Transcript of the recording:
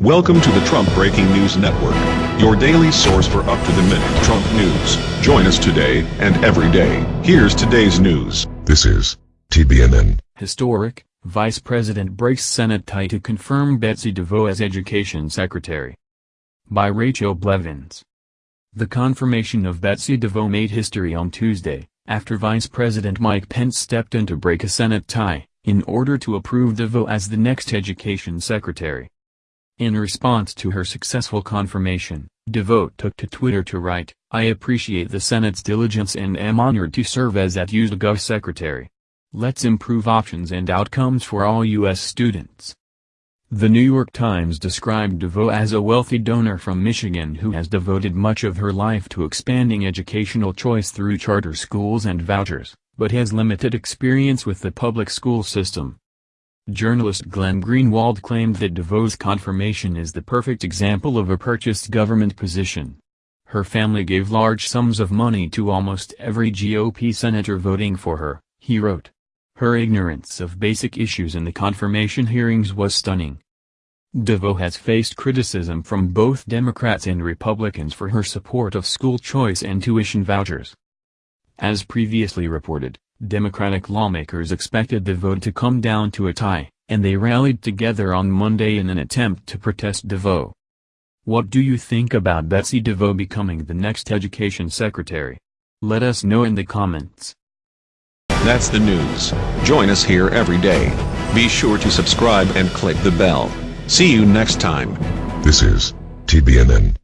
Welcome to the Trump Breaking News Network, your daily source for up-to-the-minute Trump news. Join us today and every day. Here's today's news. This is TBNN. Historic, Vice President breaks Senate tie to confirm Betsy DeVos as Education Secretary. By Rachel Blevins. The confirmation of Betsy DeVos made history on Tuesday, after Vice President Mike Pence stepped in to break a Senate tie, in order to approve DeVos as the next Education Secretary. In response to her successful confirmation, DeVos took to Twitter to write, I appreciate the Senate's diligence and am honored to serve as that USGov Secretary. Let's improve options and outcomes for all U.S. students. The New York Times described DeVos as a wealthy donor from Michigan who has devoted much of her life to expanding educational choice through charter schools and vouchers, but has limited experience with the public school system. Journalist Glenn Greenwald claimed that DeVos' confirmation is the perfect example of a purchased government position. Her family gave large sums of money to almost every GOP senator voting for her, he wrote. Her ignorance of basic issues in the confirmation hearings was stunning. DeVos has faced criticism from both Democrats and Republicans for her support of school choice and tuition vouchers. As previously reported, Democratic lawmakers expected the vote to come down to a tie, and they rallied together on Monday in an attempt to protest DeVos. What do you think about Betsy DeVos becoming the next education secretary? Let us know in the comments. That's the news. Join us here every day. Be sure to subscribe and click the bell. See you next time. This is TBNN.